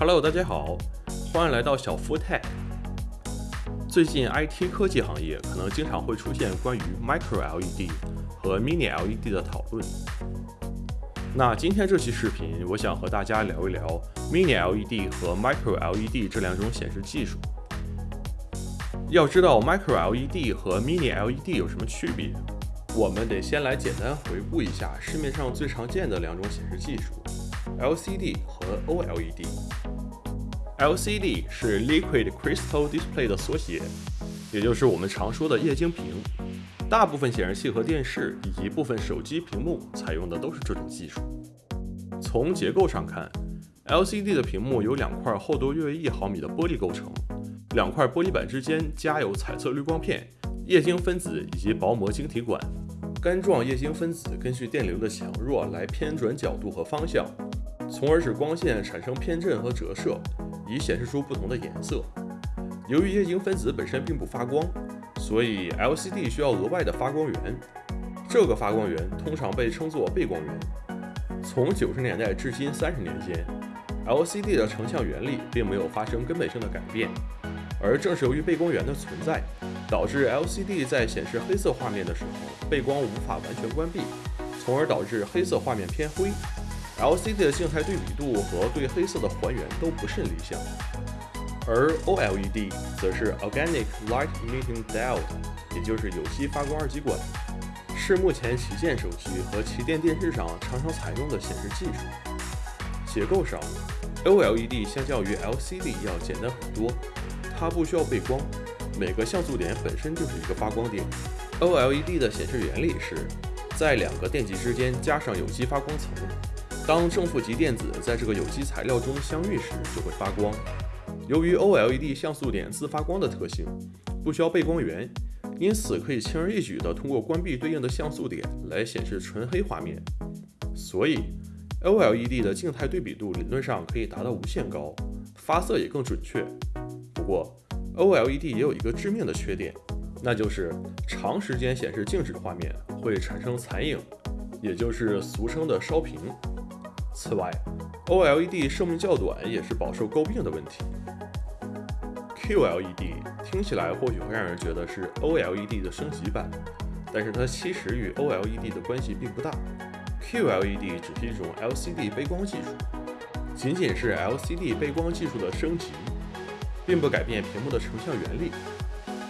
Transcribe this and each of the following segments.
Hello，大家好，欢迎来到小夫 Tech。最近 IT 科技行业可能经常会出现关于 Micro LED 和 Mini LED 的讨论。那今天这期视频，我想和大家聊一聊 Mini LED 和 Micro LED 这两种显示技术。要知道 Micro LED 和 Mini LED 有什么区别，我们得先来简单回顾一下市面上最常见的两种显示技术。LCD 和 OLED。LCD 是 Liquid Crystal Display 的缩写，也就是我们常说的液晶屏。大部分显示器和电视以及部分手机屏幕采用的都是这种技术。从结构上看，LCD 的屏幕由两块厚度约为一毫米的玻璃构成，两块玻璃板之间加有彩色滤光片、液晶分子以及薄膜晶体管。干状液晶分子根据电流的强弱来偏转角度和方向。从而使光线产生偏振和折射，以显示出不同的颜色。由于液晶分子本身并不发光，所以 LCD 需要额外的发光源。这个发光源通常被称作背光源。从九十年代至今三十年间，LCD 的成像原理并没有发生根本性的改变。而正是由于背光源的存在，导致 LCD 在显示黑色画面的时候，背光无法完全关闭，从而导致黑色画面偏灰。LCD 的静态对比度和对黑色的还原都不甚理想，而 OLED 则是 Organic Light Emitting Diode，也就是有机发光二极管，是目前旗舰手机和旗舰电视上常常采用的显示技术。结构上，OLED 相较于 LCD 要简单很多，它不需要背光，每个像素点本身就是一个发光点。OLED 的显示原理是在两个电极之间加上有机发光层。当正负极电子在这个有机材料中相遇时，就会发光。由于 OLED 像素点自发光的特性，不需要背光源，因此可以轻而易举地通过关闭对应的像素点来显示纯黑画面。所以，OLED 的静态对比度理论上可以达到无限高，发色也更准确。不过，OLED 也有一个致命的缺点，那就是长时间显示静止画面会产生残影，也就是俗称的烧屏。此外，OLED 寿命较短也是饱受诟病的问题。QLED 听起来或许会让人觉得是 OLED 的升级版，但是它其实与 OLED 的关系并不大。QLED 只是一种 LCD 背光技术，仅仅是 LCD 背光技术的升级，并不改变屏幕的成像原理。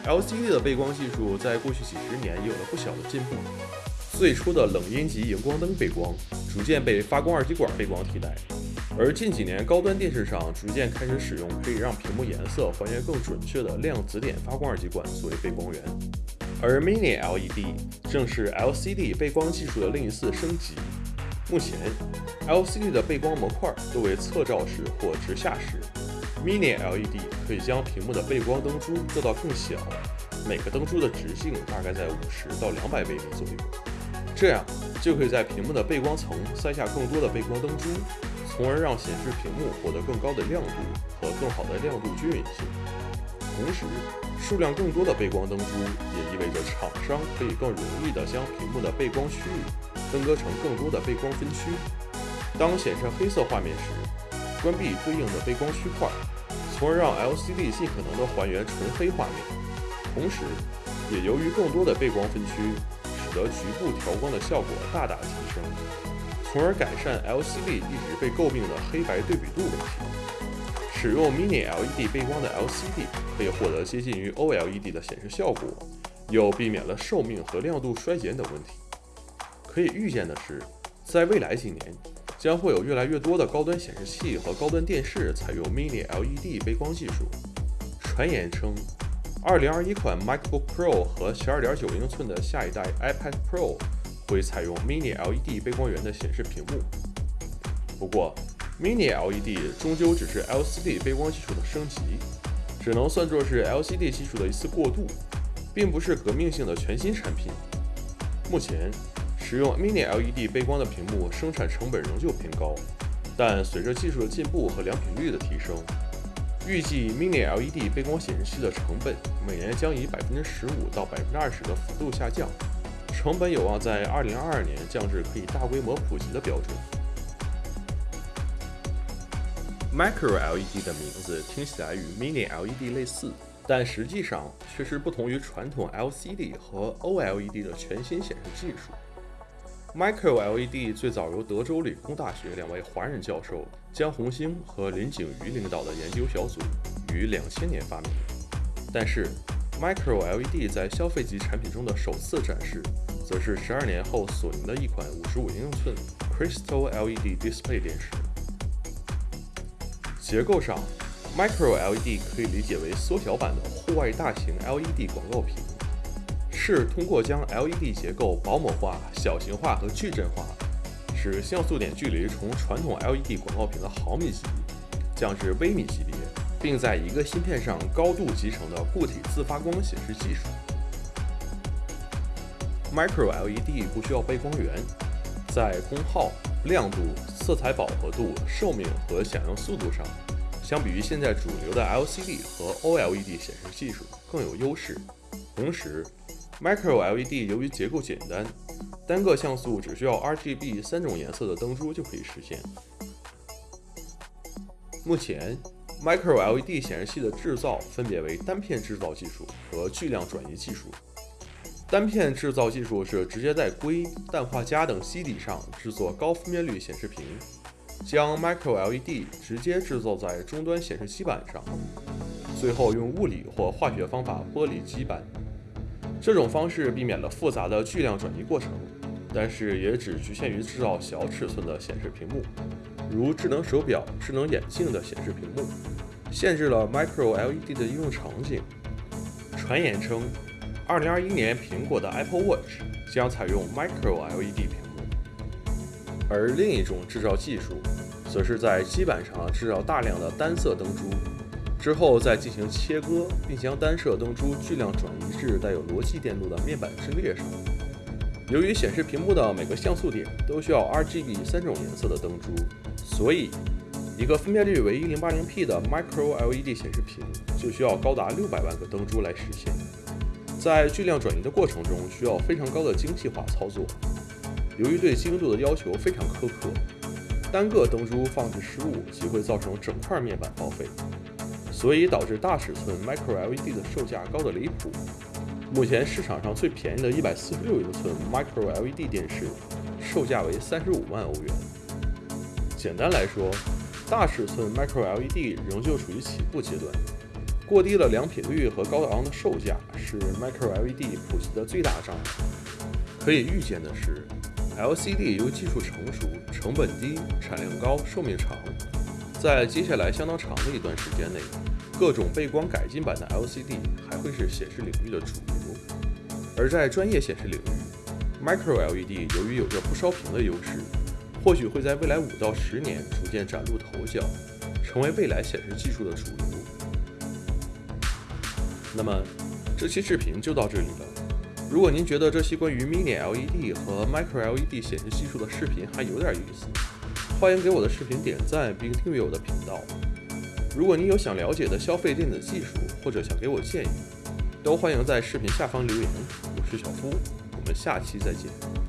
LCD 的背光技术在过去几十年有了不小的进步。最初的冷阴极荧光灯背光逐渐被发光二极管背光替代，而近几年高端电视上逐渐开始使用可以让屏幕颜色还原更准确的量子点发光二极管作为背光源，而 Mini LED 正是 LCD 背光技术的另一次升级。目前，LCD 的背光模块多为侧照式或直下式，Mini LED 可以将屏幕的背光灯珠做到更小，每个灯珠的直径大概在五十到两百微米左右。这样就可以在屏幕的背光层塞下更多的背光灯珠，从而让显示屏幕获得更高的亮度和更好的亮度均匀性。同时，数量更多的背光灯珠也意味着厂商可以更容易地将屏幕的背光区域分割成更多的背光分区。当显示黑色画面时，关闭对应的背光区块，从而让 LCD 尽可能地还原纯黑画面。同时，也由于更多的背光分区。得局部调光的效果大大提升，从而改善 LCD 一直被诟病的黑白对比度问题。使用 Mini LED 背光的 LCD 可以获得接近于 OLED 的显示效果，又避免了寿命和亮度衰减等问题。可以预见的是，在未来几年，将会有越来越多的高端显示器和高端电视采用 Mini LED 背光技术。传言称。二零二一款 MacBook Pro 和十二点九英寸的下一代 iPad Pro 会采用 Mini LED 背光源的显示屏幕。不过，Mini LED 终究只是 LCD 背光技术的升级，只能算作是 LCD 技术的一次过渡，并不是革命性的全新产品。目前，使用 Mini LED 背光的屏幕生产成本仍旧偏高，但随着技术的进步和良品率的提升。预计 Mini LED 背光显示器的成本每年将以百分之十五到百分之二十的幅度下降，成本有望在二零二二年降至可以大规模普及的标准。Micro LED 的名字听起来与 Mini LED 类似，但实际上却是不同于传统 LCD 和 OLED 的全新显示技术。Micro LED 最早由德州理工大学两位华人教授江红星和林景瑜领导的研究小组于两千年发明，但是 Micro LED 在消费级产品中的首次展示，则是十二年后索尼的一款五十五英寸 Crystal LED Display 电视。结构上，Micro LED 可以理解为缩小版的户外大型 LED 广告屏，是通过将 LED 结构薄膜化、小型化和矩阵化，使像素点距离从传统 LED 广告屏的毫米级降至微米级别，并在一个芯片上高度集成的固体自发光显示技术。Micro LED 不需要背光源，在功耗。亮度、色彩饱和度、寿命和响应速度上，相比于现在主流的 LCD 和 OLED 显示技术更有优势。同时，Micro LED 由于结构简单，单个像素只需要 RGB 三种颜色的灯珠就可以实现。目前，Micro LED 显示器的制造分别为单片制造技术和巨量转移技术。单片制造技术是直接在硅、氮化镓等基底上制作高分辨率显示屏，将 Micro LED 直接制造在终端显示基板上，最后用物理或化学方法剥离基板。这种方式避免了复杂的巨量转移过程，但是也只局限于制造小尺寸的显示屏幕，如智能手表、智能眼镜的显示屏幕，限制了 Micro LED 的应用场景。传言称。二零二一年，苹果的 Apple Watch 将采用 Micro LED 屏幕，而另一种制造技术，则是在基板上制造大量的单色灯珠，之后再进行切割，并将单色灯珠巨量转移至带有逻辑电路的面板阵列上。由于显示屏幕的每个像素点都需要 RGB 三种颜色的灯珠，所以一个分辨率为 1080P 的 Micro LED 显示屏就需要高达六百万个灯珠来实现。在巨量转移的过程中，需要非常高的精细化操作。由于对精度的要求非常苛刻，单个灯珠放置失误即会造成整块面板报废，所以导致大尺寸 Micro LED 的售价高得离谱。目前市场上最便宜的一百四十六英寸 Micro LED 电视，售价为三十五万欧元。简单来说，大尺寸 Micro LED 仍旧处于起步阶段。过低的良品率和高昂的售价是 Micro LED 普及的最大障碍。可以预见的是，LCD 由于技术成熟、成本低、产量高、寿命长，在接下来相当长的一段时间内，各种背光改进版的 LCD 还会是显示领域的主流。而在专业显示领域，Micro LED 由于有着不烧屏的优势，或许会在未来五到十年逐渐崭露头角，成为未来显示技术的主流。那么这期视频就到这里了。如果您觉得这期关于 Mini LED 和 Micro LED 显示技术的视频还有点意思，欢迎给我的视频点赞并订阅我的频道。如果你有想了解的消费电子技术，或者想给我建议，都欢迎在视频下方留言。我是小夫，我们下期再见。